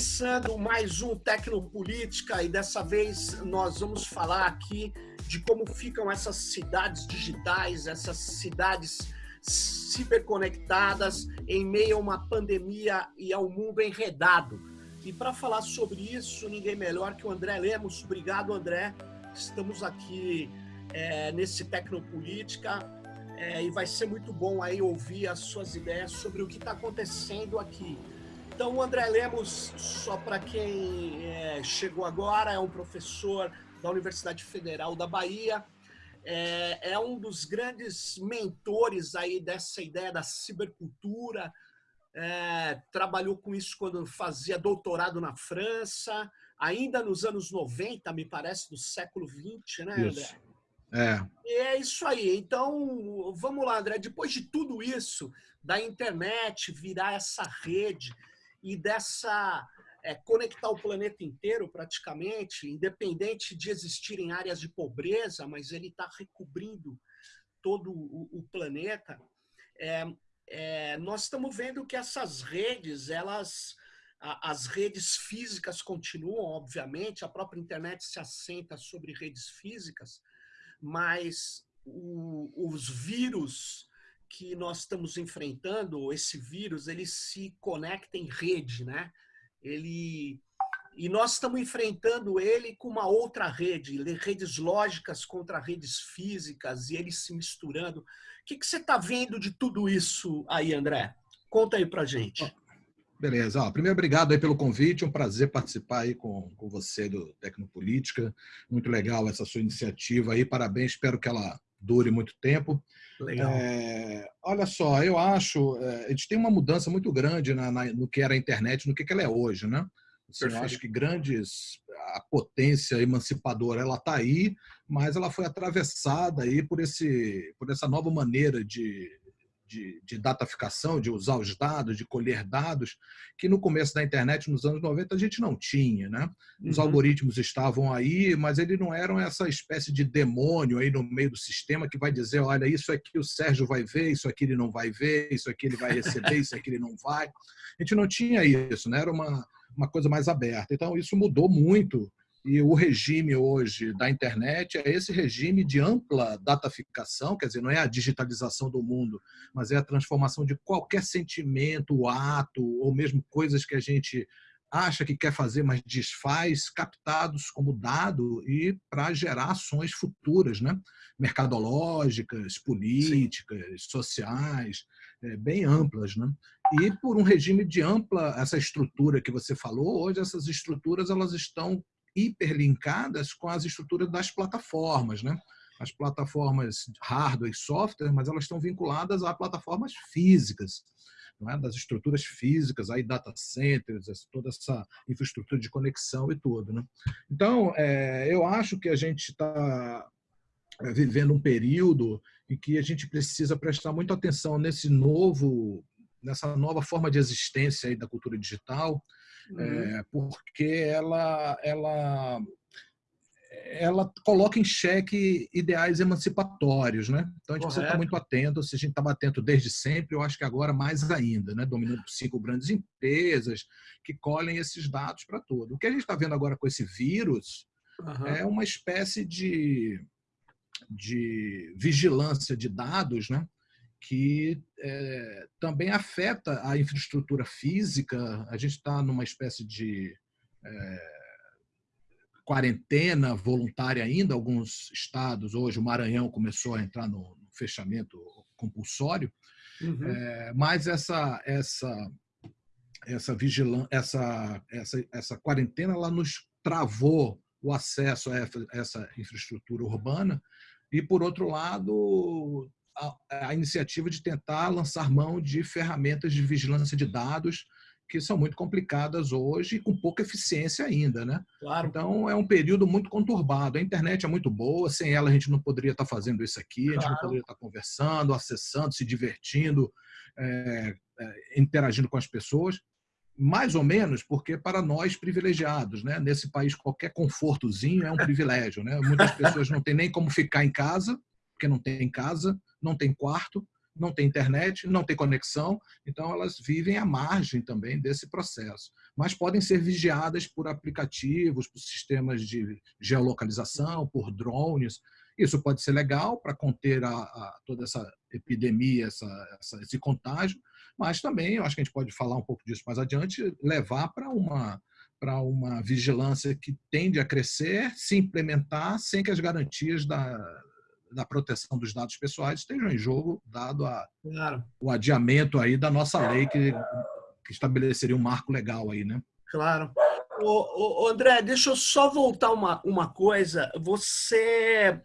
Começando mais um Tecnopolítica e dessa vez nós vamos falar aqui de como ficam essas cidades digitais, essas cidades ciberconectadas em meio a uma pandemia e ao mundo enredado. E para falar sobre isso, ninguém melhor que o André Lemos. Obrigado, André. Estamos aqui é, nesse Tecnopolítica é, e vai ser muito bom aí ouvir as suas ideias sobre o que está acontecendo aqui. Então, o André Lemos, só para quem é, chegou agora, é um professor da Universidade Federal da Bahia, é, é, um dos grandes mentores aí dessa ideia da cibercultura, é, trabalhou com isso quando fazia doutorado na França, ainda nos anos 90, me parece, do século 20, né, André? Isso. É. E é isso aí. Então, vamos lá, André. Depois de tudo isso, da internet virar essa rede e dessa é, conectar o planeta inteiro praticamente, independente de existirem áreas de pobreza, mas ele está recobrindo todo o, o planeta. É, é, nós estamos vendo que essas redes, elas, as redes físicas continuam, obviamente, a própria internet se assenta sobre redes físicas, mas o, os vírus que nós estamos enfrentando, esse vírus, ele se conecta em rede, né? Ele e nós estamos enfrentando ele com uma outra rede, redes lógicas contra redes físicas e eles se misturando. O que, que você está vendo de tudo isso aí, André? Conta aí para gente. Beleza. Ó, primeiro, obrigado aí pelo convite. Um prazer participar aí com, com você do Tecnopolítica. Muito legal essa sua iniciativa aí. Parabéns. Espero que ela dure muito tempo. Legal. É, olha só, eu acho, é, a gente tem uma mudança muito grande na, na, no que era a internet, no que, que ela é hoje, né? Assim, eu acho que grandes, a potência emancipadora, ela está aí, mas ela foi atravessada aí por, esse, por essa nova maneira de, de, de, dataficação, de usar os dados, de colher dados, que no começo da internet, nos anos 90, a gente não tinha. Né? Os uhum. algoritmos estavam aí, mas eles não eram essa espécie de demônio aí no meio do sistema que vai dizer, olha, isso aqui o Sérgio vai ver, isso aqui ele não vai ver, isso aqui ele vai receber, isso aqui ele não vai. A gente não tinha isso, né? era uma, uma coisa mais aberta. Então, isso mudou muito e o regime hoje da internet é esse regime de ampla dataficação, quer dizer, não é a digitalização do mundo, mas é a transformação de qualquer sentimento, ato, ou mesmo coisas que a gente acha que quer fazer, mas desfaz, captados como dado e para gerar ações futuras, né? mercadológicas, políticas, Sim. sociais, é, bem amplas. Né? E por um regime de ampla, essa estrutura que você falou, hoje essas estruturas elas estão hiperlinkadas com as estruturas das plataformas, né? As plataformas hardware e software, mas elas estão vinculadas a plataformas físicas, é? das estruturas físicas, aí data centers, toda essa infraestrutura de conexão e tudo. Né? Então, é, eu acho que a gente está é, vivendo um período em que a gente precisa prestar muita atenção nesse novo, nessa nova forma de existência aí da cultura digital, uhum. é, porque ela, ela, ela coloca em xeque ideais emancipatórios. Né? Então, a gente Correto. precisa estar muito atento. Se a gente estava atento desde sempre, eu acho que agora mais ainda, né? dominando por cinco grandes empresas que colhem esses dados para tudo. O que a gente está vendo agora com esse vírus uhum. é uma espécie de, de vigilância de dados, né? que é, também afeta a infraestrutura física. A gente está numa espécie de é, quarentena voluntária ainda, alguns estados, hoje o Maranhão começou a entrar no, no fechamento compulsório, uhum. é, mas essa, essa, essa vigilância, essa, essa, essa quarentena, ela nos travou o acesso a essa infraestrutura urbana e, por outro lado, a, a iniciativa de tentar lançar mão de ferramentas de vigilância de dados que são muito complicadas hoje e com pouca eficiência ainda, né? Claro. Então é um período muito conturbado. A internet é muito boa, sem ela a gente não poderia estar fazendo isso aqui, claro. a gente não poderia estar conversando, acessando, se divertindo, é, é, interagindo com as pessoas, mais ou menos porque para nós privilegiados, né? Nesse país qualquer confortozinho é um privilégio, né? Muitas pessoas não têm nem como ficar em casa porque não tem casa, não tem quarto, não têm internet, não têm conexão, então elas vivem à margem também desse processo. Mas podem ser vigiadas por aplicativos, por sistemas de geolocalização, por drones. Isso pode ser legal para conter a, a, toda essa epidemia, essa, essa, esse contágio, mas também, eu acho que a gente pode falar um pouco disso mais adiante, levar para uma para uma vigilância que tende a crescer, se implementar sem que as garantias da, da proteção dos dados pessoais estejam em jogo, dado a, claro. o adiamento aí da nossa lei que, que estabeleceria um marco legal aí, né? Claro. Ô, ô, André, deixa eu só voltar uma, uma coisa. Você,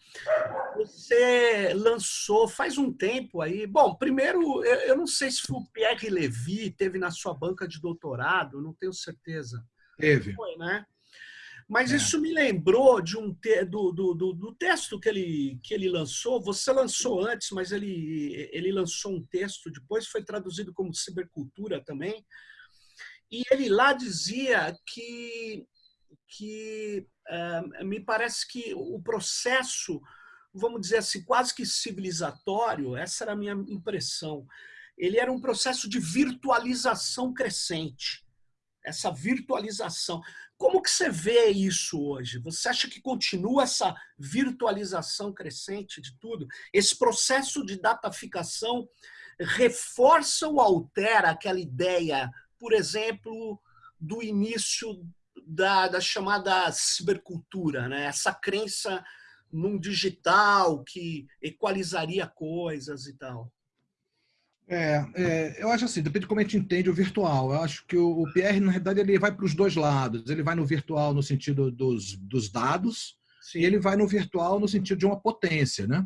você lançou faz um tempo aí. Bom, primeiro, eu, eu não sei se o Pierre Levy teve na sua banca de doutorado, não tenho certeza. Teve. Foi, né? Mas é. isso me lembrou de um te, do, do, do, do, texto que ele, que ele lançou. Você lançou antes, mas ele, ele lançou um texto depois, foi traduzido como Cibercultura também. E ele lá dizia que, que é, me parece que o processo, vamos dizer assim, quase que civilizatório, essa era a minha impressão, ele era um processo de virtualização crescente essa virtualização. Como que você vê isso hoje? Você acha que continua essa virtualização crescente de tudo? Esse processo de dataficação reforça ou altera aquela ideia, por exemplo, do início da, da chamada cibercultura, né? essa crença num digital que equalizaria coisas e tal? É, é, eu acho assim, depende de como a gente entende o virtual. Eu acho que o, o PR, na realidade, ele vai para os dois lados. Ele vai no virtual no sentido dos, dos dados Sim. e ele vai no virtual no sentido de uma potência, né?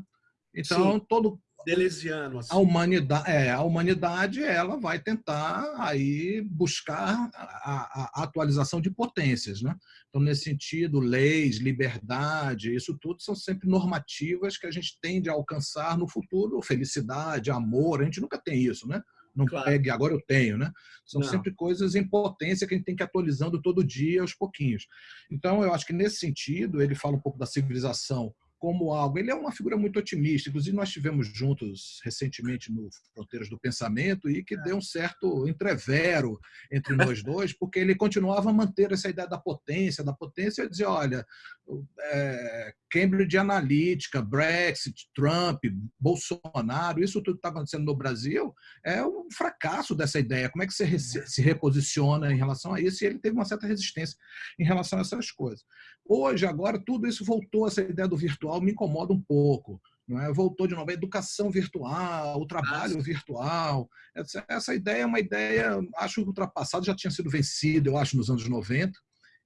Então, Sim. todo, Deleuziano. Assim. A humanidade, é, a humanidade ela vai tentar aí buscar a, a, atualização de potências, né? Então nesse sentido, leis, liberdade, isso tudo são sempre normativas que a gente tende a alcançar no futuro, felicidade, amor, a gente nunca tem isso, né? Não claro. pegue, agora eu tenho, né? São Não. sempre coisas em potência que a gente tem que ir atualizando todo dia, aos pouquinhos. Então, eu acho que nesse sentido, ele fala um pouco da civilização como algo. Ele é uma figura muito otimista. Inclusive, nós tivemos juntos recentemente no Fronteiras do Pensamento e que é. deu um certo entrevero entre nós dois, porque ele continuava a manter essa ideia da potência, da potência e dizer, olha, é, Cambridge Analytica, Brexit, Trump, Bolsonaro, isso tudo que está acontecendo no Brasil é um fracasso dessa ideia. Como é que você se reposiciona em relação a isso? E ele teve uma certa resistência em relação a essas coisas. Hoje, agora, tudo isso voltou, essa ideia do virtual me incomoda um pouco. É? Voltou de novo a educação virtual, o trabalho Nossa. virtual. Essa, essa ideia é uma ideia, acho ultrapassada, já tinha sido vencida, eu acho, nos anos 90,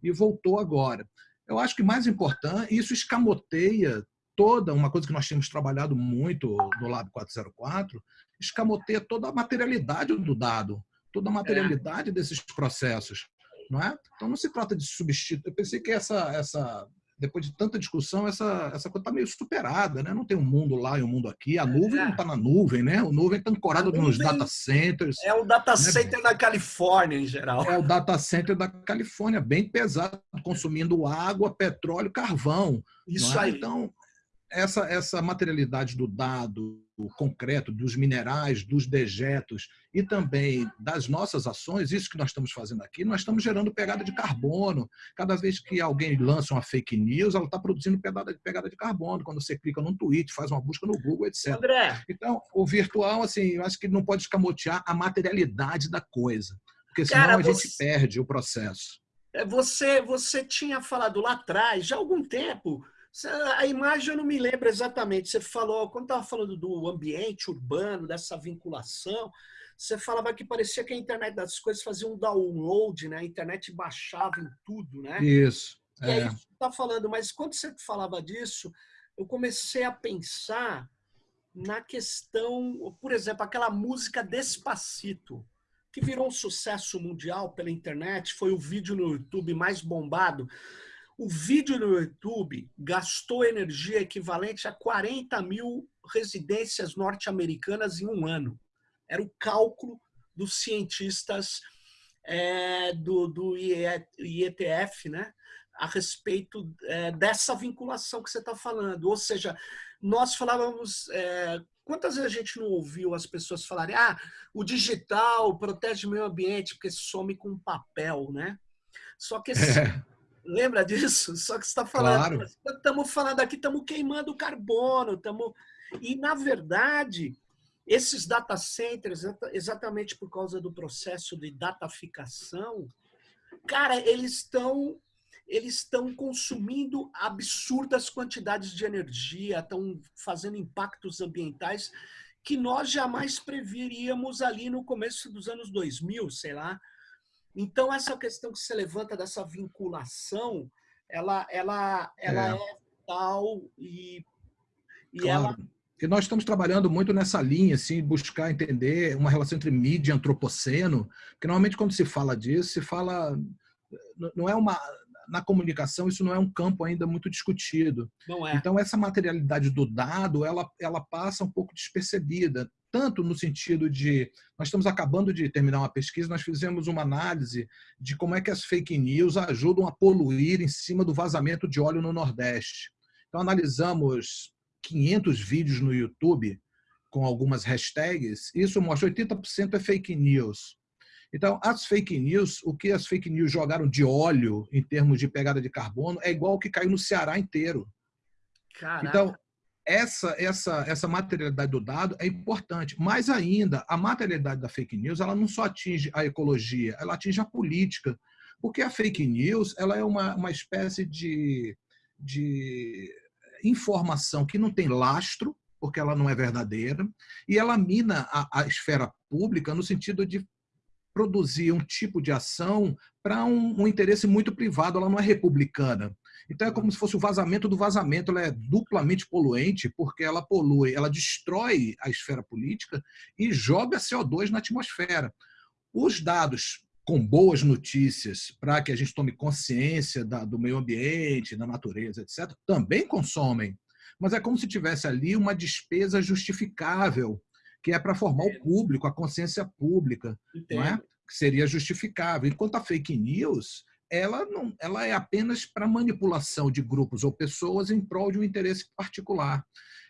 e voltou agora. Eu acho que mais importante, isso escamoteia toda uma coisa que nós tínhamos trabalhado muito no Lab 404, escamoteia toda a materialidade do dado, toda a materialidade é. desses processos. Não é? Então não se trata de substituir. Eu pensei que essa, essa depois de tanta discussão, essa, essa coisa está meio superada, né? Não tem um mundo lá e um mundo aqui. A nuvem é. não está na nuvem, né? O nuvem está ancorado nos data centers. É o data né? center da Califórnia, em geral. É o data center da Califórnia, bem pesado, consumindo água, petróleo, carvão. Isso é? aí. Então, essa, essa materialidade do dado concreto, dos minerais, dos dejetos e também das nossas ações, isso que nós estamos fazendo aqui, nós estamos gerando pegada de carbono. Cada vez que alguém lança uma fake news, ela está produzindo pegada, pegada de carbono. Quando você clica num tweet, faz uma busca no Google, etc. André. Então, o virtual, assim, eu acho que não pode escamotear a materialidade da coisa, porque senão Cara, a você... gente perde o processo. É, você, você tinha falado lá atrás, já há algum tempo, a imagem eu não me lembro exatamente. Você falou, quando estava falando do ambiente urbano, dessa vinculação, você falava que parecia que a internet das coisas fazia um download, né? A internet baixava em tudo, né? Isso. E é. aí você está falando, mas quando você falava disso, eu comecei a pensar na questão, por exemplo, aquela música Despacito, que virou um sucesso mundial pela internet, foi o vídeo no YouTube mais bombado. O vídeo no YouTube gastou energia equivalente a 40 mil residências norte-americanas em um ano. Era o cálculo dos cientistas é, do, do IETF, né? a respeito é, dessa vinculação que você está falando. Ou seja, nós falávamos é, Quantas vezes a gente não ouviu as pessoas falarem ah, o digital protege o meio ambiente porque some com papel, né? Só que esse, é. Lembra disso? Só que você está falando, estamos claro. falando aqui, estamos queimando carbono, estamos e na verdade esses data centers, exatamente por causa do processo de dataficação, cara, eles estão eles estão consumindo absurdas quantidades de energia, estão fazendo impactos ambientais que nós jamais preveríamos ali no começo dos anos 2000, sei lá. Então, essa questão que se levanta dessa vinculação, ela, ela, ela é. é tal e, e claro. ela... Porque nós estamos trabalhando muito nessa linha, assim, buscar entender uma relação entre mídia e antropoceno, porque normalmente quando se fala disso, se fala... Não é uma na comunicação isso não é um campo ainda muito discutido. É. Então essa materialidade do dado ela, ela passa um pouco despercebida, tanto no sentido de nós estamos acabando de terminar uma pesquisa, nós fizemos uma análise de como é que as fake news ajudam a poluir em cima do vazamento de óleo no Nordeste. Então analisamos 500 vídeos no YouTube com algumas hashtags, isso mostra 80% é fake news. Então, as fake news, o que as fake news jogaram de óleo em termos de pegada de carbono é igual o que caiu no Ceará inteiro. Caraca. Então, essa, essa, essa materialidade do dado é importante. Mais ainda, a materialidade da fake news ela não só atinge a ecologia, ela atinge a política. Porque a fake news ela é uma, uma espécie de, de informação que não tem lastro, porque ela não é verdadeira, e ela mina a, a esfera pública no sentido de produzir um tipo de ação para um, um, interesse muito privado, ela não é republicana. Então é como se fosse o vazamento do vazamento, ela é duplamente poluente, porque ela polui, ela destrói a esfera política e joga CO2 na atmosfera. Os dados com boas notícias para que a gente tome consciência da, do meio ambiente, da natureza, etc., também consomem. Mas é como se tivesse ali uma despesa justificável que é para formar o público, a consciência pública, não é? que seria justificável. Enquanto a fake news, ela, não, ela é apenas para manipulação de grupos ou pessoas em prol de um interesse particular.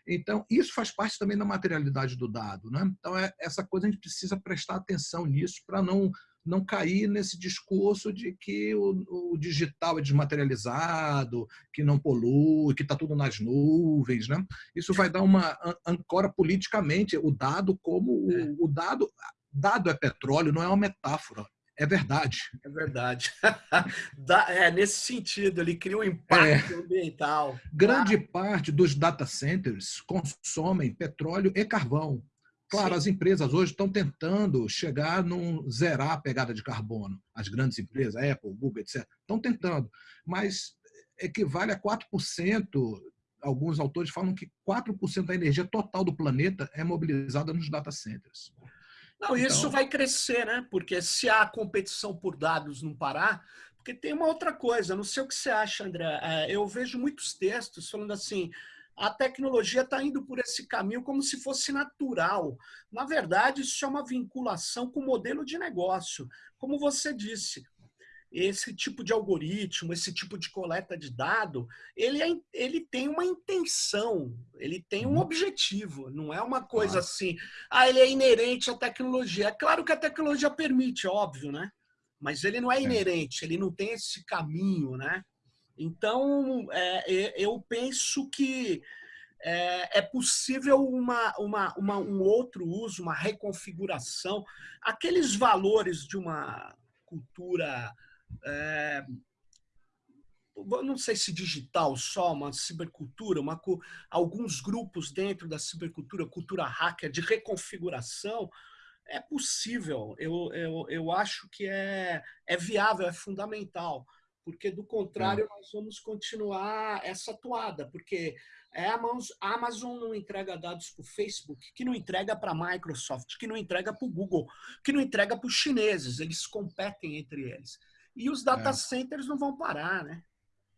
Então, isso faz parte também da materialidade do dado. Né? Então, é, essa coisa a gente precisa prestar atenção nisso para não não cair nesse discurso de que o, o digital é desmaterializado, que não polui, que está tudo nas nuvens. Né? Isso vai dar uma ancora politicamente o dado como é. o, o dado. Dado é petróleo, não é uma metáfora. É verdade. É verdade. é, nesse sentido, ele cria um impacto é. ambiental. Grande ah. parte dos data centers consomem petróleo e carvão. Claro, Sim. as empresas hoje estão tentando chegar num zerar a pegada de carbono. As grandes empresas, Apple, Google, etc., estão tentando, mas equivale a 4%. Alguns autores falam que 4% da energia total do planeta é mobilizada nos data centers. Não, então... isso vai crescer, né? Porque se a competição por dados não parar, porque tem uma outra coisa, não sei o que você acha, André. É, eu vejo muitos textos falando assim: a tecnologia está indo por esse caminho como se fosse natural. Na verdade, isso é uma vinculação com o modelo de negócio. Como você disse, esse tipo de algoritmo, esse tipo de coleta de dado, ele, é, ele tem uma intenção, ele tem um uhum. objetivo, não é uma coisa claro. assim, ah, ele é inerente à tecnologia. É claro que a tecnologia permite, óbvio, né? Mas ele não é, é. inerente, ele não tem esse caminho, né? Então, é, eu penso que é, é possível uma, uma, uma, um outro uso, uma reconfiguração. Aqueles valores de uma cultura, é, não sei se digital só, uma cibercultura, uma, alguns grupos dentro da cibercultura, cultura hacker, de reconfiguração, é possível. Eu, eu, eu acho que é, é viável, é fundamental porque do contrário é. nós vamos continuar essa toada, porque a Amazon não entrega dados para o Facebook, que não entrega para a Microsoft, que não entrega para o Google, que não entrega para os chineses, eles competem entre eles. E os data é. centers não vão parar, né?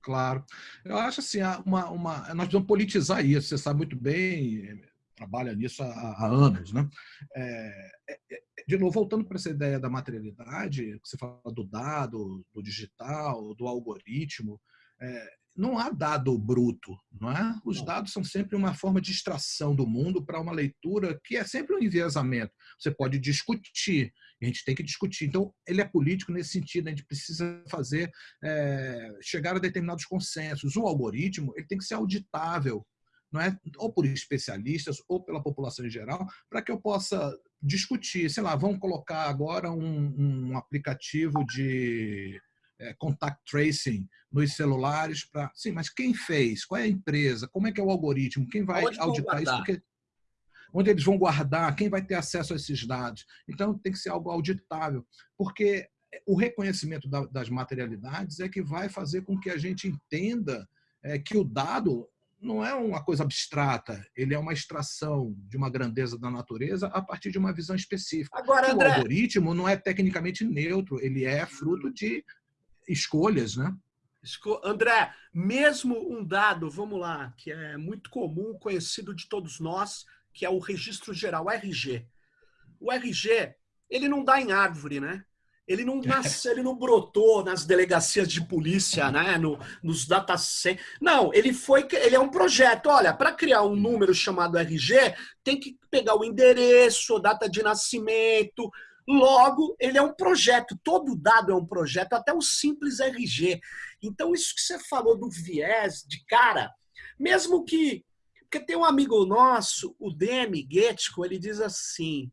Claro. Eu acho assim, uma, uma, nós precisamos politizar isso, você sabe muito bem, trabalha nisso há, há anos. Né? É, é, é de novo, voltando para essa ideia da materialidade, que você fala do dado, do digital, do algoritmo, é, não há dado bruto, não é? Os dados são sempre uma forma de extração do mundo para uma leitura que é sempre um enviesamento. Você pode discutir, a gente tem que discutir. Então, ele é político nesse sentido, a gente precisa fazer, é, chegar a determinados consensos. O algoritmo ele tem que ser auditável, não é? ou por especialistas, ou pela população em geral, para que eu possa discutir. Sei lá, vamos colocar agora um, um aplicativo de é, contact tracing nos celulares para. Sim, mas quem fez? Qual é a empresa? Como é que é o algoritmo? Quem vai Onde auditar isso? Porque, onde eles vão guardar? Quem vai ter acesso a esses dados? Então tem que ser algo auditável, porque o reconhecimento das materialidades é que vai fazer com que a gente entenda é, que o dado não é uma coisa abstrata, ele é uma extração de uma grandeza da natureza a partir de uma visão específica. Agora, André... O algoritmo não é tecnicamente neutro, ele é fruto de escolhas, né? André, mesmo um dado, vamos lá, que é muito comum, conhecido de todos nós, que é o registro geral, o RG. O RG, ele não dá em árvore, né? Ele não nasceu, ele não brotou nas delegacias de polícia, né? No, nos data Não, ele foi, ele é um projeto. Olha, para criar um número chamado RG, tem que pegar o endereço, data de nascimento, Logo, ele é um projeto, todo dado é um projeto, até o simples RG. Então, isso que você falou do viés de cara, mesmo que. Porque tem um amigo nosso, o Demi Getko, ele diz assim: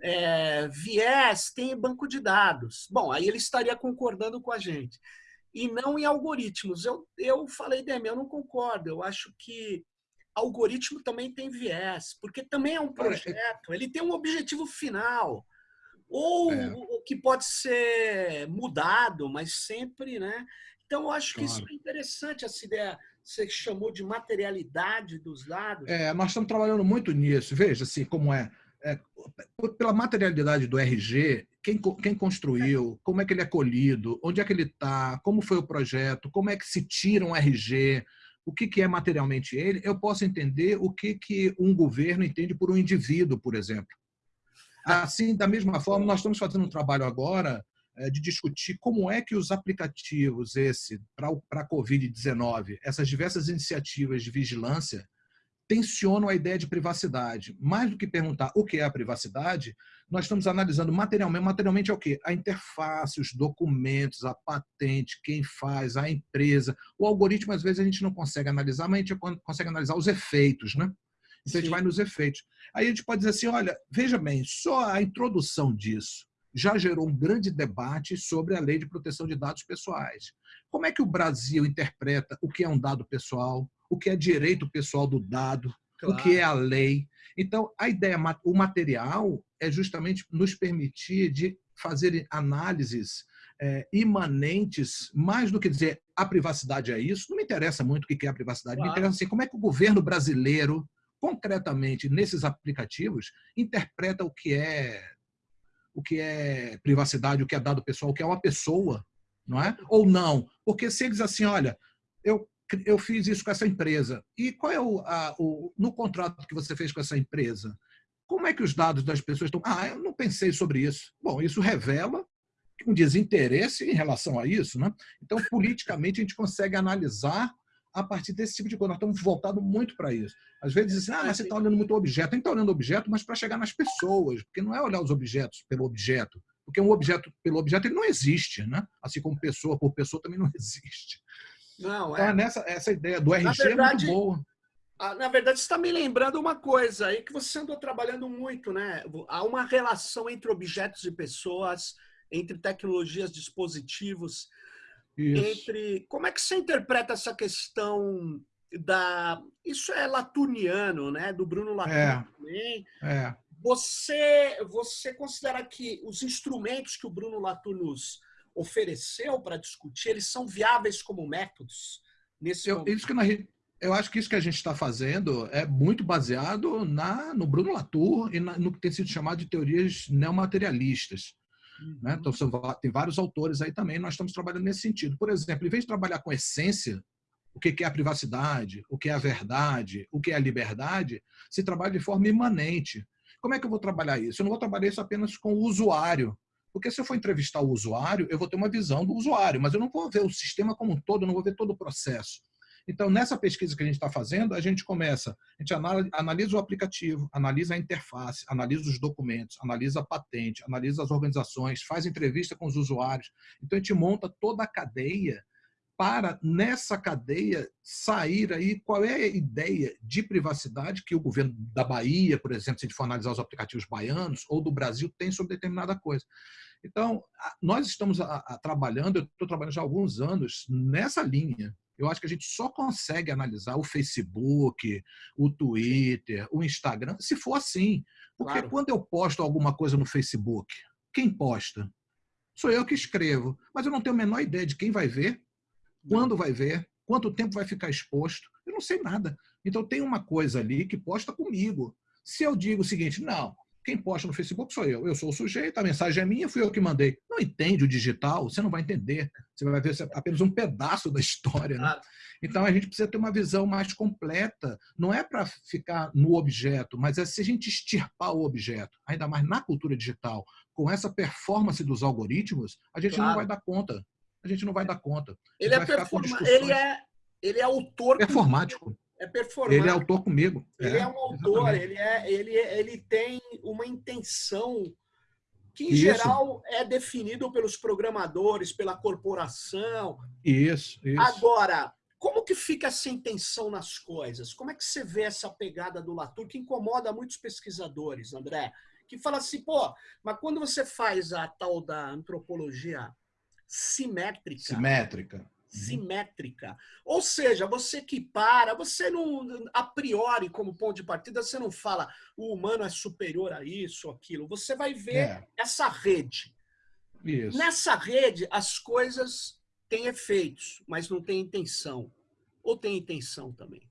é, viés tem banco de dados. Bom, aí ele estaria concordando com a gente. E não em algoritmos. Eu, eu falei, Demi, eu não concordo. Eu acho que algoritmo também tem viés, porque também é um projeto, ele tem um objetivo final ou é. que pode ser mudado, mas sempre, né? Então, eu acho que claro. isso é interessante, essa ideia você chamou de materialidade dos dados. É, nós estamos trabalhando muito nisso. Veja assim como é. é pela materialidade do RG, quem, quem construiu, como é que ele é colhido, onde é que ele está, como foi o projeto, como é que se tira um RG, o que, que é materialmente ele, eu posso entender o que, que um governo entende por um indivíduo, por exemplo. Assim, da mesma forma, nós estamos fazendo um trabalho agora eh, de discutir como é que os aplicativos esse para a Covid-19, essas diversas iniciativas de vigilância, tensionam a ideia de privacidade. Mais do que perguntar o que é a privacidade, nós estamos analisando materialmente. Materialmente é o quê? A interface, os documentos, a patente, quem faz, a empresa. O algoritmo, às vezes, a gente não consegue analisar, mas a gente consegue analisar os efeitos, né? Então, a gente vai nos efeitos. Aí a gente pode dizer assim, olha, veja bem, só a introdução disso já gerou um grande debate sobre a lei de proteção de dados pessoais. Como é que o Brasil interpreta o que é um dado pessoal, o que é direito pessoal do dado, claro. o que é a lei. Então, a ideia, o material é justamente nos permitir de fazer análises é, imanentes, mais do que dizer a privacidade é isso, não me interessa muito o que é a privacidade, claro. me interessa assim, como é que o governo brasileiro concretamente nesses aplicativos interpreta o que é o que é privacidade, o que é dado pessoal, o que é uma pessoa, não é? Ou não? Porque se eles assim, olha, eu eu fiz isso com essa empresa. E qual é o, a, o no contrato que você fez com essa empresa? Como é que os dados das pessoas estão? Ah, eu não pensei sobre isso. Bom, isso revela um desinteresse em relação a isso, né? Então, politicamente, a gente consegue analisar a partir desse tipo de coisa. Nós estamos voltados muito para isso. Às vezes dizem assim, ah, mas você está olhando muito o objeto. Tem que estar olhando o objeto, mas para chegar nas pessoas, porque não é olhar os objetos pelo objeto, porque um objeto pelo objeto ele não existe, né? Assim como pessoa por pessoa também não existe. Não, então, é. nessa essa ideia do RG verdade, é muito boa. Na verdade, você está me lembrando uma coisa aí que você andou trabalhando muito, né? Há uma relação entre objetos e pessoas, entre tecnologias, dispositivos. Isso. entre como é que você interpreta essa questão da isso é latuniano, né? Do Bruno Latour é. também. É. Você você considera que os instrumentos que o Bruno Latour nos ofereceu para discutir eles são viáveis como métodos nesse eu, isso que nós, eu acho que isso que a gente está fazendo é muito baseado na, no Bruno Latour e na, no que tem sido chamado de teorias neomaterialistas. Uhum. Né? Então, são, tem vários autores aí também, nós estamos trabalhando nesse sentido. Por exemplo, em vez de trabalhar com essência, o que é a privacidade, o que é a verdade, o que é a liberdade, se trabalha de forma imanente. Como é que eu vou trabalhar isso? Eu não vou trabalhar isso apenas com o usuário, porque se eu for entrevistar o usuário, eu vou ter uma visão do usuário, mas eu não vou ver o sistema como um todo, eu não vou ver todo o processo. Então, nessa pesquisa que a gente está fazendo, a gente começa, a gente analisa o aplicativo, analisa a interface, analisa os documentos, analisa a patente, analisa as organizações, faz entrevista com os usuários. Então, a gente monta toda a cadeia para, nessa cadeia, sair aí qual é a ideia de privacidade que o governo da Bahia, por exemplo, se a gente for analisar os aplicativos baianos, ou do Brasil, tem sobre determinada coisa. Então, nós estamos a, a, trabalhando, eu estou trabalhando já há alguns anos nessa linha. Eu acho que a gente só consegue analisar o Facebook, o Twitter, o Instagram, se for assim. Porque claro. quando eu posto alguma coisa no Facebook, quem posta? Sou eu que escrevo, mas eu não tenho a menor ideia de quem vai ver, quando vai ver, quanto tempo vai ficar exposto. Eu não sei nada. Então tem uma coisa ali que posta comigo. Se eu digo o seguinte, não, quem posta no Facebook sou eu. Eu sou o sujeito, a mensagem é minha, fui eu que mandei. Não entende o digital, você não vai entender. Você vai ver apenas um pedaço da história. Né? Então a gente precisa ter uma visão mais completa. Não é para ficar no objeto, mas é se a gente extirpar o objeto, ainda mais na cultura digital, com essa performance dos algoritmos, a gente claro. não vai dar conta a gente não vai dar conta. Ele é, performa... ele é, ele é autor. Performático. É performático. Ele é autor comigo. Ele é, é um autor, ele, é, ele, ele tem uma intenção que, em Isso. geral, é definido pelos programadores, pela corporação. Isso, isso. Agora, como que fica essa intenção nas coisas? Como é que você vê essa pegada do Latour que incomoda muitos pesquisadores, André? Que fala assim, pô, mas quando você faz a tal da antropologia simétrica. Simétrica. Simétrica. Ou seja, você que para, você não, a priori, como ponto de partida, você não fala o humano é superior a isso, aquilo. Você vai ver é. essa rede. Isso. Nessa rede, as coisas têm efeitos, mas não têm intenção. Ou tem intenção também?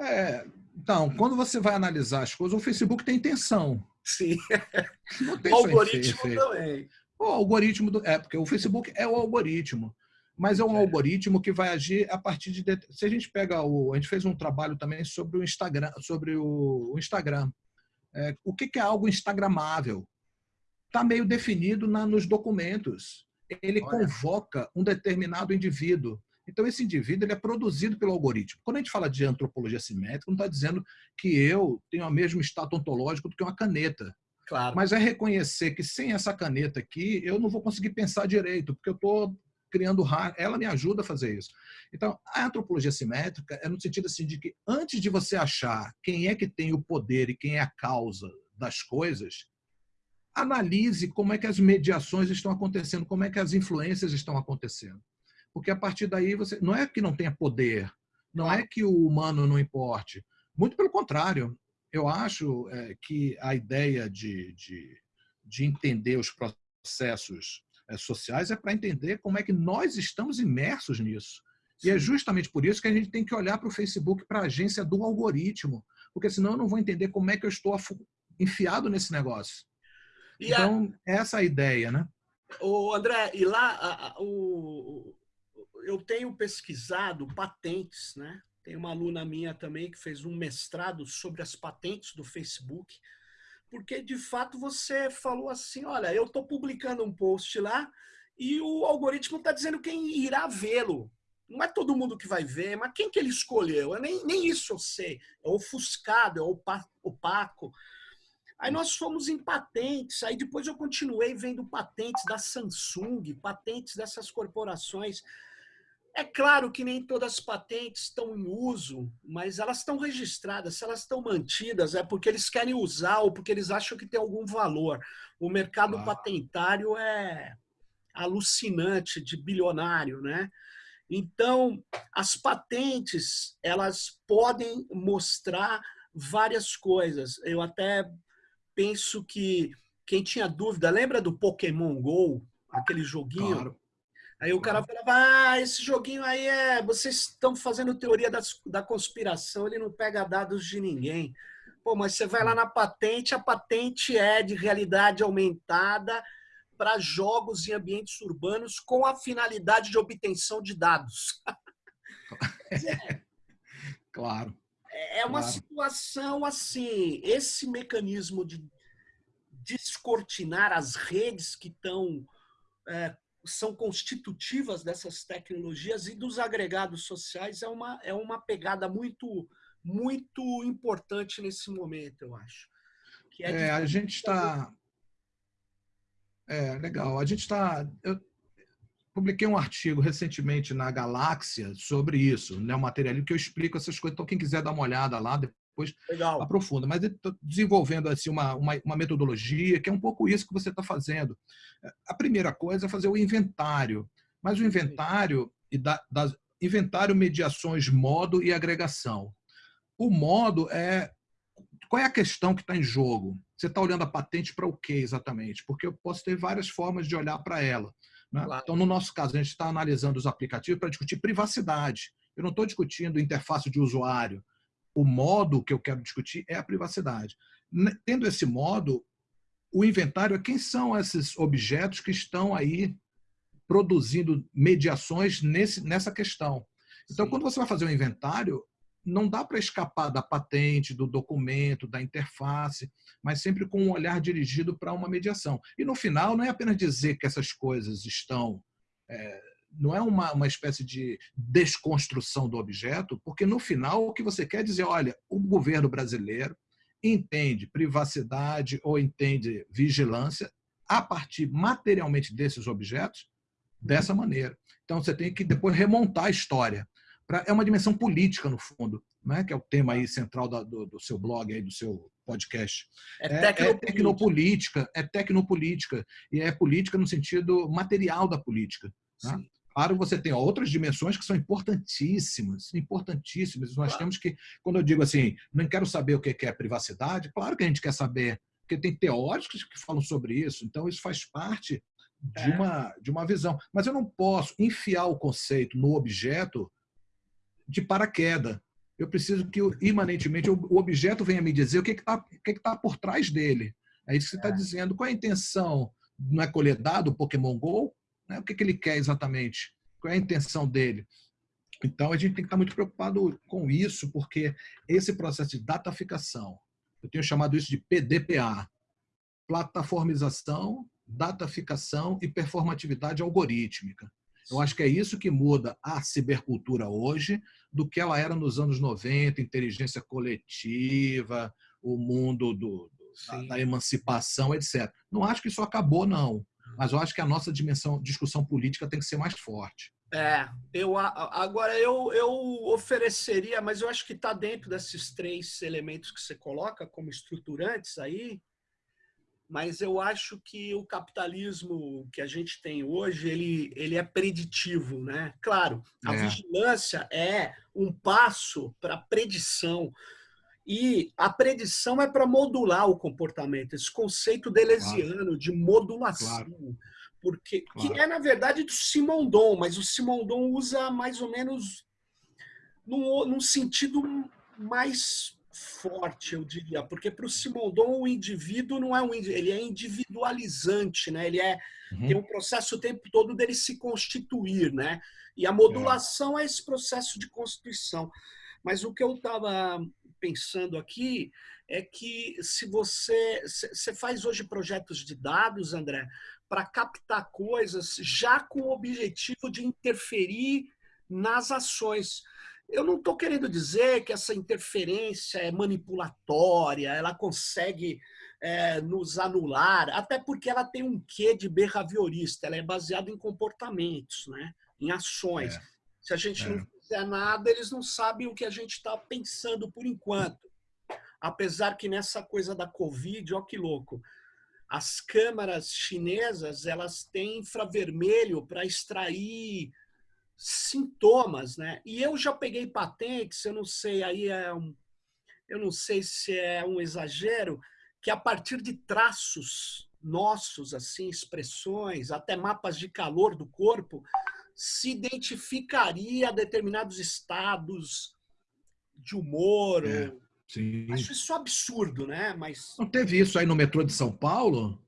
É, então, quando você vai analisar as coisas, o Facebook tem intenção. Sim. o algoritmo também. O algoritmo do, é porque o Facebook é o algoritmo, mas é um é. algoritmo que vai agir a partir de se a gente pega o a gente fez um trabalho também sobre o Instagram sobre o, o Instagram é, o que, que, é algo instagramável está meio definido na, nos documentos ele Olha. convoca um determinado indivíduo então, esse indivíduo ele é produzido pelo algoritmo. Quando a gente fala de antropologia simétrica, não está dizendo que eu tenho o mesmo status ontológico do que uma caneta. Claro. Mas é reconhecer que sem essa caneta aqui, eu não vou conseguir pensar direito, porque eu estou criando. Ela me ajuda a fazer isso. Então, a antropologia simétrica é no sentido assim de que antes de você achar quem é que tem o poder e quem é a causa das coisas, analise como é que as mediações estão acontecendo, como é que as influências estão acontecendo. Porque a partir daí você não é que não tenha poder, não é que o humano não importe. Muito pelo contrário, eu acho é, que a ideia de, de, de entender os processos sociais é para entender como é que nós estamos imersos nisso. Sim. E é justamente por isso que a gente tem que olhar para o Facebook, para a agência do algoritmo, porque senão eu não vou entender como é que eu estou enfiado nesse negócio. E então, a... essa é a ideia, né? O André, e lá a, a, o, eu tenho pesquisado patentes, né? Tem uma aluna minha também que fez um mestrado sobre as patentes do Facebook, porque de fato você falou assim, olha, eu estou publicando um post lá e o algoritmo está dizendo quem irá vê-lo. Não é todo mundo que vai ver, mas quem que ele escolheu? Eu nem, nem isso eu sei. É ofuscado, é opaco. Aí nós fomos em patentes, aí depois eu continuei vendo patentes da Samsung, patentes dessas corporações. É claro que nem todas as patentes estão em uso, mas elas estão registradas. Se elas estão mantidas, é porque eles querem usar ou porque eles acham que tem algum valor. O mercado ah. patentário é alucinante, de bilionário, né? Então, as patentes, elas podem mostrar várias coisas. Eu até penso que quem tinha dúvida, lembra do Pokémon GO? Aquele joguinho? Claro. Aí o cara falava, ah, esse joguinho aí é. Vocês estão fazendo teoria das, da conspiração, ele não pega dados de ninguém. Pô, mas você vai lá na patente, a patente é de realidade aumentada para jogos em ambientes urbanos com a finalidade de obtenção de dados. é, claro. É uma claro. situação assim, esse mecanismo de descortinar as redes que estão é, são constitutivas dessas tecnologias e dos agregados sociais é uma, é uma pegada muito, muito importante nesse momento, eu acho. É, é a gente está... É, legal. A gente está... Eu publiquei um artigo recentemente na Galáxia sobre isso, né, um material que eu explico essas coisas. Então, quem quiser dar uma olhada lá, depois Legal. aprofunda. Mas desenvolvendo assim, uma, uma, uma, metodologia que é um pouco isso que você está fazendo. A primeira coisa é fazer o inventário. Mas o inventário, e da, das, inventário, mediações, modo e agregação. O modo é qual é a questão que está em jogo? Você está olhando a patente para o quê exatamente? Porque eu posso ter várias formas de olhar para ela. Né? Claro. Então, no nosso caso, a gente está analisando os aplicativos para discutir privacidade. Eu não estou discutindo interface de usuário. O modo que eu quero discutir é a privacidade. Tendo esse modo, o inventário é quem são esses objetos que estão aí produzindo mediações nesse, nessa questão. Então, Sim. quando você vai fazer um inventário, não dá para escapar da patente, do documento, da interface, mas sempre com um olhar dirigido para uma mediação. E no final, não é apenas dizer que essas coisas estão. É, não é uma, uma espécie de desconstrução do objeto, porque no final o que você quer dizer, olha, o governo brasileiro entende privacidade ou entende vigilância a partir materialmente desses objetos dessa maneira. Então você tem que depois remontar a história pra, é uma dimensão política, no fundo, né? que é o tema aí central da, do, do, seu blog, aí, do seu podcast. É, é, tecnopolítica. é tecnopolítica, é tecnopolítica, e é política no sentido material da política. Né? Claro, você tem outras dimensões que são importantíssimas, importantíssimas. Nós claro. temos que, quando eu digo assim, não quero saber o que é privacidade, claro que a gente quer saber, porque tem teóricos que falam sobre isso, então isso faz parte de, é. uma, de uma visão. Mas eu não posso enfiar o conceito no objeto de paraquedas. Eu preciso que, imanentemente, o objeto venha me dizer o que está que que tá por trás dele. É isso que você está é. dizendo. Qual é a intenção? Não é colher dado o Pokémon GO? Né? O que, que ele quer exatamente? Qual é a intenção dele? Então, a gente tem que estar muito preocupado com isso, porque esse processo de dataficação, eu tenho chamado isso de PDPA, plataformização, dataficação e performatividade algorítmica. Eu acho que é isso que muda a cibercultura hoje do que ela era nos anos 90, inteligência coletiva, o mundo do, da, da, emancipação, etc. Não acho que isso acabou, não. Mas eu acho que a nossa dimensão, discussão política tem que ser mais forte. É, eu agora eu, eu ofereceria, mas eu acho que está dentro desses três elementos que você coloca como estruturantes aí, mas eu acho que o capitalismo que a gente tem hoje, ele, ele é preditivo, né? Claro, a é. vigilância é um passo para a predição, e a predição é para modular o comportamento, esse conceito delesiano claro. de modulação, claro. porque claro. que é, na verdade, do Simondon, mas o Simondon usa mais ou menos num, num sentido mais forte, eu diria, porque para o Simondon o indivíduo não é um ele é individualizante, né? Ele é uhum. tem um processo o tempo todo dele se constituir, né? E a modulação é, é esse processo de constituição. Mas o que eu estava pensando aqui é que se você você faz hoje projetos de dados, André, para captar coisas já com o objetivo de interferir nas ações. Eu não estou querendo dizer que essa interferência é manipulatória, ela consegue é, nos anular, até porque ela tem um quê de behaviorista, ela é baseada em comportamentos, né? em ações. É. Se a gente é. não fizer nada, eles não sabem o que a gente está pensando por enquanto. Apesar que nessa coisa da Covid, ó que louco, as câmaras chinesas elas têm infravermelho para extrair sintomas, né? E eu já peguei patentes, eu não sei, aí é um, eu não sei se é um exagero, que a partir de traços nossos, assim, expressões, até mapas de calor do corpo, se identificaria determinados estados de humor. É, Acho isso absurdo, né? Mas não teve isso aí no metrô de São Paulo?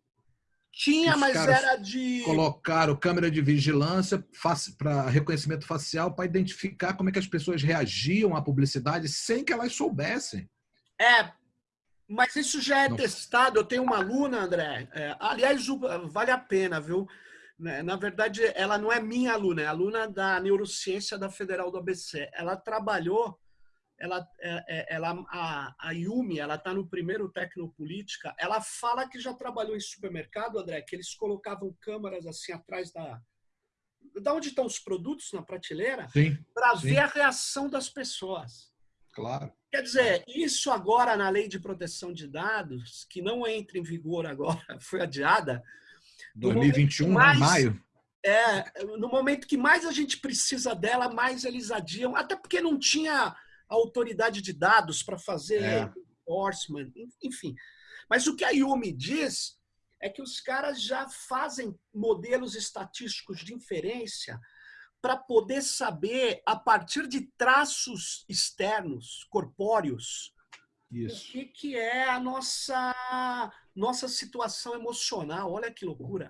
Tinha, mas era de. Colocaram câmera de vigilância para reconhecimento facial para identificar como é que as pessoas reagiam à publicidade sem que elas soubessem. É, mas isso já é Não. testado. Eu tenho uma aluna, André. É, aliás, vale a pena, viu? Né, na verdade, ela não é minha aluna, é aluna da neurociência da Federal do ABC. Ela trabalhou, ela, é, é, ela a, a Yumi, ela está no primeiro Tecnopolítica. Ela fala que já trabalhou em supermercado, André, que eles colocavam câmeras assim atrás da, da onde estão os produtos na prateleira, para ver a reação das pessoas. Claro. Quer dizer, isso agora na lei de proteção de dados, que não entra em vigor agora, foi adiada, 2021, mais, maio. É, no momento que mais a gente precisa dela, mais eles adiam, até porque não tinha autoridade de dados para fazer é. enforcement, enfim. Mas o que a Yumi diz é que os caras já fazem modelos estatísticos de inferência para poder saber, a partir de traços externos, corpóreos, Isso. o que, que é a nossa nossa situação emocional. Olha que loucura.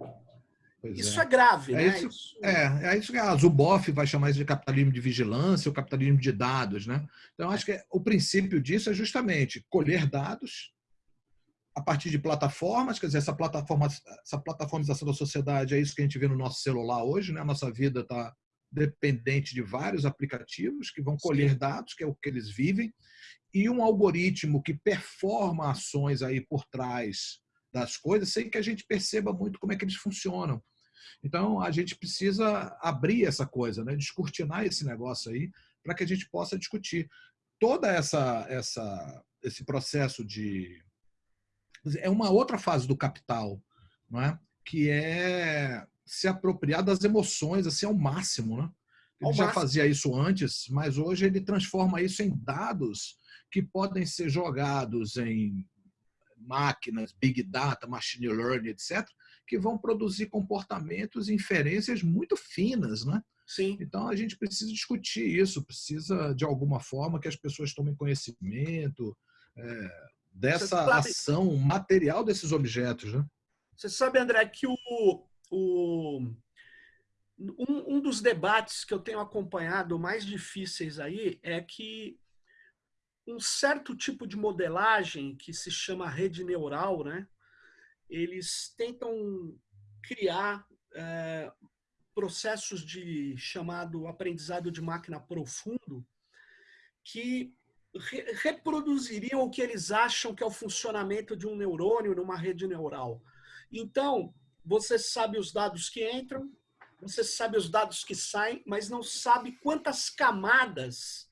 Pois isso é. é. grave, é né? Isso, isso... É, é isso que a Zuboff vai chamar isso de capitalismo de vigilância ou capitalismo de dados, né? Então, acho que o princípio disso é justamente colher dados a partir de plataformas, quer dizer, essa plataforma, essa plataformização da sociedade é isso que a gente vê no nosso celular hoje, né? A nossa vida está dependente de vários aplicativos que vão colher Sim. dados, que é o que eles vivem, e um algoritmo que performa ações aí por trás das coisas sem que a gente perceba muito como é que eles funcionam. Então, a gente precisa abrir essa coisa, né? descortinar esse negócio aí, para que a gente possa discutir. Toda essa, essa, esse processo de. É uma outra fase do capital, não é? que é se apropriar das emoções assim, ao máximo. Né? Ele já fazia isso antes, mas hoje ele transforma isso em dados que podem ser jogados em máquinas, big data, machine learning, etc., que vão produzir comportamentos e inferências muito finas, né? Sim. Então a gente precisa discutir isso, precisa de alguma forma que as pessoas tomem conhecimento é, dessa sabe, ação material desses objetos, né? Você sabe, André, que o, o um, um dos debates que eu tenho acompanhado mais difíceis aí é que um certo tipo de modelagem que se chama rede neural, né? Eles tentam criar é, processos de chamado aprendizado de máquina profundo que re reproduziriam o que eles acham que é o funcionamento de um neurônio numa rede neural. Então, você sabe os dados que entram, você sabe os dados que saem, mas não sabe quantas camadas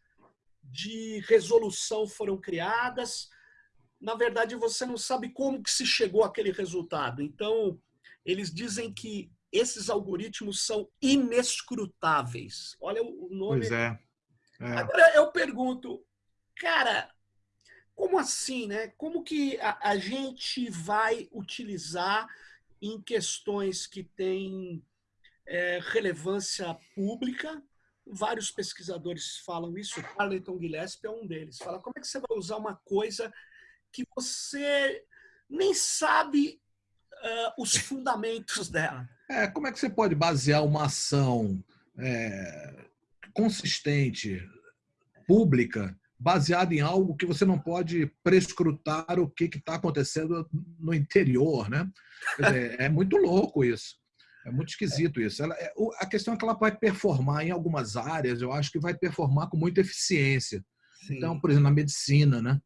de resolução foram criadas. Na verdade, você não sabe como que se chegou àquele resultado. Então, eles dizem que esses algoritmos são inescrutáveis. Olha o nome. Pois é. é. Agora eu pergunto, cara, como assim, né? Como que a, a gente vai utilizar em questões que têm é, relevância pública, vários pesquisadores falam isso, o Carleton Gillespie é um deles. Fala, como é que você vai usar uma coisa que você nem sabe uh, os fundamentos dela? É, como é que você pode basear uma ação é, consistente, pública, baseada em algo que você não pode prescrutar o que está acontecendo no interior, né? Dizer, é muito louco isso. É muito esquisito isso. Ela, é, a questão é que ela vai performar em algumas áreas, eu acho que vai performar com muita eficiência. Sim. Então, por exemplo, na medicina, né?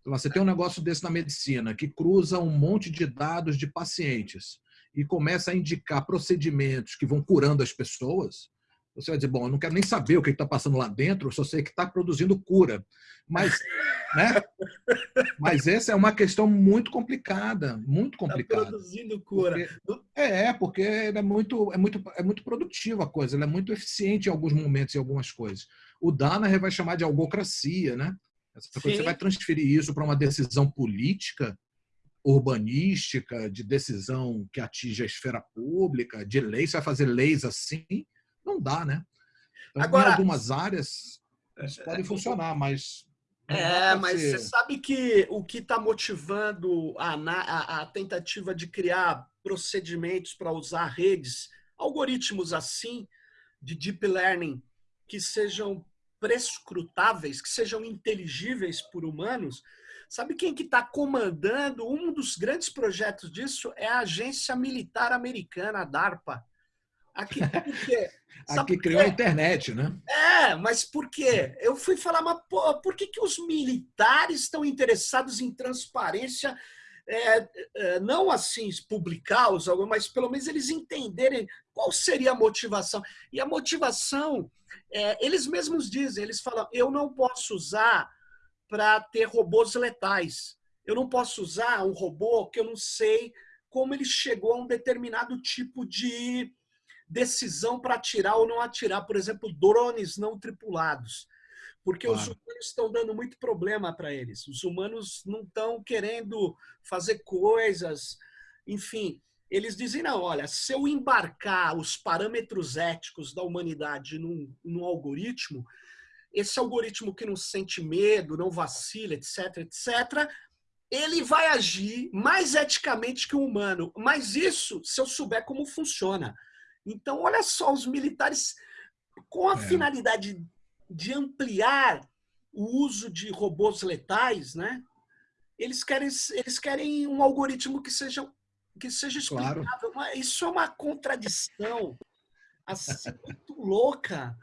Então, você tem um negócio desse na medicina que cruza um monte de dados de pacientes e começa a indicar procedimentos que vão curando as pessoas. Você vai dizer, bom, eu não quero nem saber o que está passando lá dentro, eu só sei que está produzindo cura. Mas, né? Mas essa é uma questão muito complicada, muito tá complicada. Está produzindo cura. Porque, é, porque é muito, é, muito, é muito produtiva a coisa, ela é muito eficiente em alguns momentos, em algumas coisas. O Danaher vai chamar de algocracia, né? Essa coisa, você vai transferir isso para uma decisão política, urbanística, de decisão que atinge a esfera pública, de lei, você vai fazer leis assim, não dá, né? Então, Agora, em algumas áreas isso pode é, funcionar, mas. É, mas ser... você sabe que o que está motivando a, a, a, tentativa de criar procedimentos para usar redes, algoritmos assim, de deep learning, que sejam prescrutáveis, que sejam inteligíveis por humanos, sabe quem que está comandando? Um dos grandes projetos disso é a agência militar americana, a DARPA. Aqui, Aqui criou a internet, né? É, mas por quê? Eu fui falar, mas pô, por que, que os militares estão interessados em transparência? É, é, não assim publicar os mas pelo menos eles entenderem qual seria a motivação. E a motivação, é, eles mesmos dizem, eles falam, eu não posso usar para ter robôs letais. Eu não posso usar um robô que eu não sei como ele chegou a um determinado tipo de decisão para atirar ou não atirar, por exemplo, drones não tripulados. Porque claro. os humanos estão dando muito problema para eles. Os humanos não estão querendo fazer coisas, enfim. Eles dizem, não, olha, se eu embarcar os parâmetros éticos da humanidade num, num algoritmo, esse algoritmo que não sente medo, não vacila, etc, etc, ele vai agir mais eticamente que o humano. Mas isso se eu souber como funciona. Então, olha só, os militares, com a é. finalidade de ampliar o uso de robôs letais, né? eles, querem, eles querem um algoritmo que seja, que seja explicável. Claro. Isso é uma contradição assim, muito louca.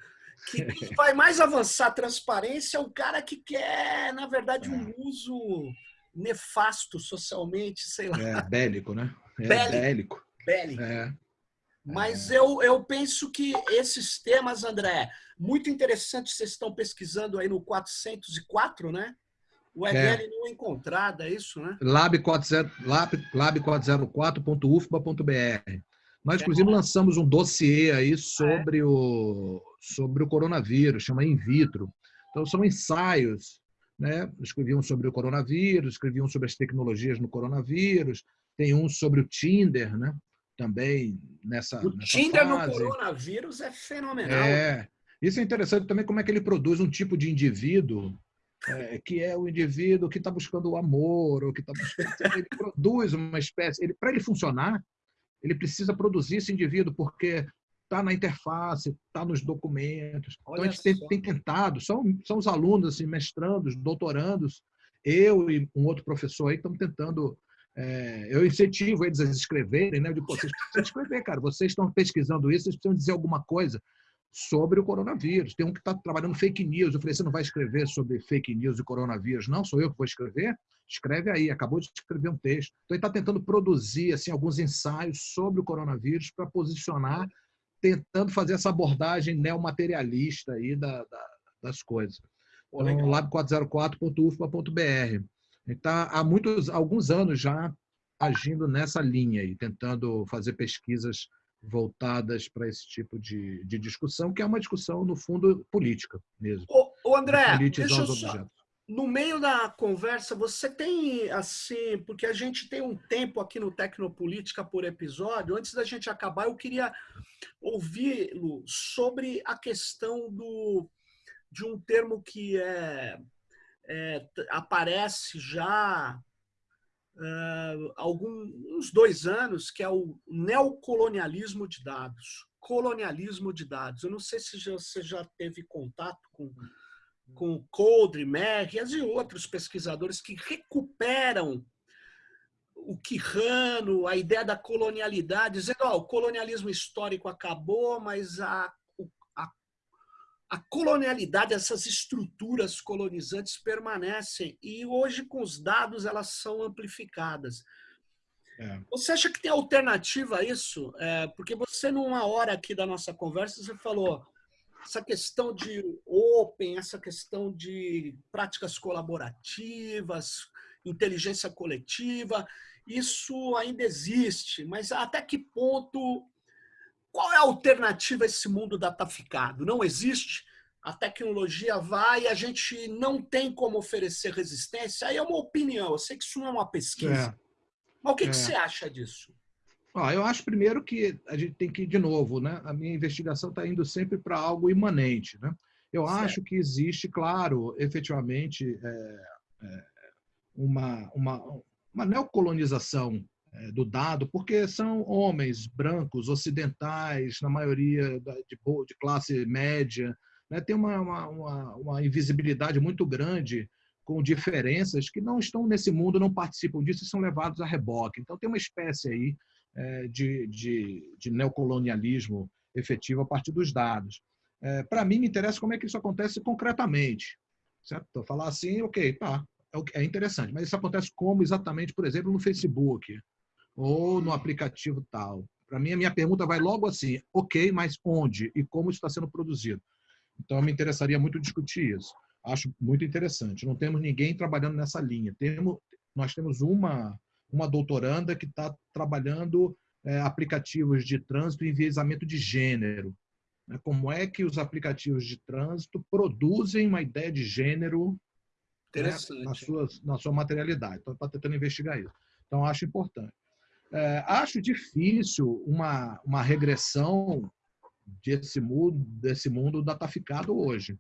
Que vai mais avançar a transparência é o cara que quer, na verdade, um é. uso nefasto socialmente, sei lá. É, bélico, né? É bélico. Bélico. bélico. É. Mas eu, eu penso que esses temas, André, muito interessantes, vocês estão pesquisando aí no 404, né? O EGL é. não é encontrado, é isso, né? lab40, lab404.ufba.br. Nós, inclusive, lançamos um dossiê aí sobre, o, sobre o coronavírus, chama In Vitro. Então, são ensaios, né? Escreviam sobre o coronavírus, escreviam sobre as tecnologias no coronavírus, tem um sobre o Tinder, né? Também nessa. O nessa Tinder fase. no coronavírus é fenomenal. É. Isso é interessante também como é que ele produz um tipo de indivíduo é, que é o indivíduo que está buscando o amor, ou que está buscando. Ele produz uma espécie. Ele, Para ele funcionar, ele precisa produzir esse indivíduo, porque está na interface, está nos documentos. Olha então a gente tem, tem, tentado, são, são os alunos, assim, mestrandos, doutorandos, eu e um outro professor aí estamos tentando é, eu incentivo eles a escreverem, né? Eu digo, vocês precisam escrever, cara. Vocês estão pesquisando isso, vocês precisam dizer alguma coisa sobre o coronavírus. Tem um que está trabalhando fake news. Eu falei, você não vai escrever sobre fake news e coronavírus? Não, sou eu que vou escrever? Escreve aí, acabou de escrever um texto. Então, ele está tentando produzir assim, alguns ensaios sobre o coronavírus para posicionar, tentando fazer essa abordagem neomaterialista aí da, da, das coisas. Então, lab404.ufpa.br. Está há muitos, alguns anos já agindo nessa linha e tentando fazer pesquisas voltadas para esse tipo de, de discussão, que é uma discussão, no fundo, política mesmo. Ô, ô André, deixa eu só, no meio da conversa, você tem, assim, porque a gente tem um tempo aqui no Tecnopolítica por episódio, antes da gente acabar, eu queria ouvi-lo sobre a questão do, de um termo que é é, aparece já uh, alguns dois anos, que é o neocolonialismo de dados. Colonialismo de dados. Eu não sei se você já teve contato com, com Coldre, Merrias e outros pesquisadores que recuperam o Quirrano, a ideia da colonialidade, dizendo oh, o colonialismo histórico acabou, mas a a colonialidade, essas estruturas colonizantes permanecem e hoje com os dados elas são amplificadas. É. Você acha que tem alternativa a isso? É, porque você numa hora aqui da nossa conversa você falou essa questão de open, essa questão de práticas colaborativas, inteligência coletiva, isso ainda existe, mas até que ponto qual é a alternativa a esse mundo dataficado? Não existe. A tecnologia vai e a gente não tem como oferecer resistência. Aí é uma opinião. Eu sei que isso não é uma pesquisa. É. Mas o que, é. que você acha disso? Ah, eu acho primeiro que a gente tem que ir de novo, né? A minha investigação está indo sempre para algo imanente, né? Eu certo. acho que existe, claro, efetivamente, é, é, uma, uma, uma neocolonização do dado, porque são homens brancos, ocidentais, na maioria de, de classe média, né? tem uma, uma, uma, invisibilidade muito grande com diferenças que não estão nesse mundo, não participam disso e são levados a reboque. Então tem uma espécie aí é, de, de, de, neocolonialismo efetivo a partir dos dados. É, Para mim, me interessa como é que isso acontece concretamente. Certo? Então, falar assim, ok, tá, é, é interessante, mas isso acontece como exatamente, por exemplo, no Facebook ou no aplicativo tal. Para mim, a minha pergunta vai logo assim, ok, mas onde e como isso está sendo produzido? Então, me interessaria muito discutir isso. Acho muito interessante. Não temos ninguém trabalhando nessa linha. Temos, nós temos uma, uma doutoranda que está trabalhando é, aplicativos de trânsito e enviesamento de gênero. Né? Como é que os aplicativos de trânsito produzem uma ideia de gênero né, na, sua, na sua materialidade. Então, está tentando investigar isso. Então, acho importante. É, acho difícil uma, uma regressão desse mundo, desse mundo dataficado hoje.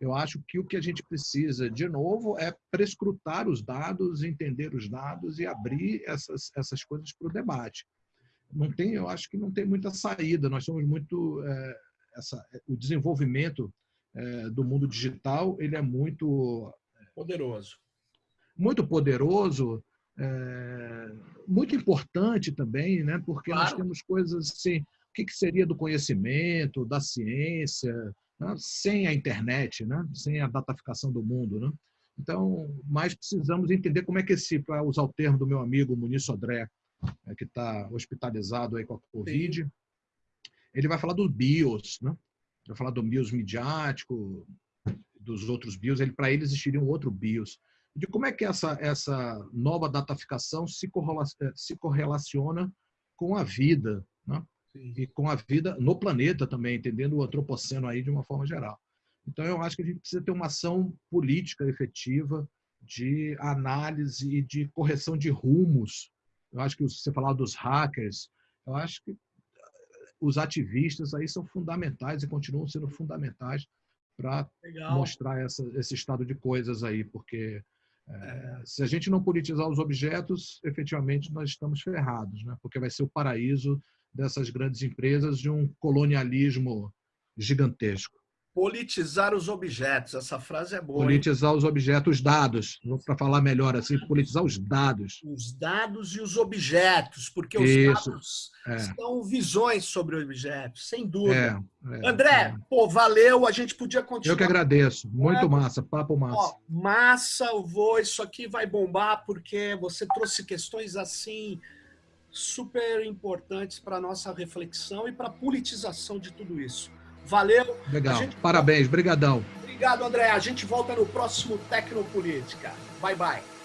Eu acho que o que a gente precisa, de novo, é prescrutar os dados, entender os dados e abrir essas, essas coisas para o debate. Não tem, eu acho que não tem muita saída. Nós somos muito é, essa, o desenvolvimento é, do mundo digital, ele é muito poderoso, muito poderoso, é, muito importante também, né? Porque claro. nós temos coisas assim, o que, que seria do conhecimento, da ciência, né? sem a internet, né? sem a dataficação do mundo. Né? Então, mais precisamos entender como é que esse, para usar o termo do meu amigo Muniz Sodré, é, que está hospitalizado aí com a Covid, Sim. ele vai falar dos BIOS, né? vai falar do BIOS midiático, dos outros BIOS, ele, para ele existiria um outro BIOS. De como é que essa, essa nova dataficação se, correlaciona, se correlaciona com a vida, né? e com a vida no planeta também, entendendo o antropoceno aí de uma forma geral. Então, eu acho que a gente precisa ter uma ação política efetiva de análise e de correção de rumos. Eu acho que você falar dos hackers, eu acho que os ativistas aí são fundamentais e continuam sendo fundamentais para mostrar essa, esse estado de coisas aí, porque é, se a gente não politizar os objetos, efetivamente nós estamos ferrados, né? porque vai ser o paraíso dessas grandes empresas de um colonialismo gigantesco. Politizar os objetos, essa frase é boa. Politizar hein? os objetos, os dados, para falar melhor assim, politizar os dados. Os dados e os objetos, porque os Isso, dados é. são visões sobre objetos, sem dúvida. É, é, André, é. pô, valeu, a gente podia continuar. Eu que agradeço, muito é? massa, papo massa. Ó, massa, eu vou, isso aqui vai bombar, porque você trouxe questões assim super importantes para a nossa reflexão e para a politização de tudo isso. Valeu. Legal. Gente... Parabéns. Brigadão. Obrigado, André. A gente volta no próximo Tecnopolítica. Bye, bye.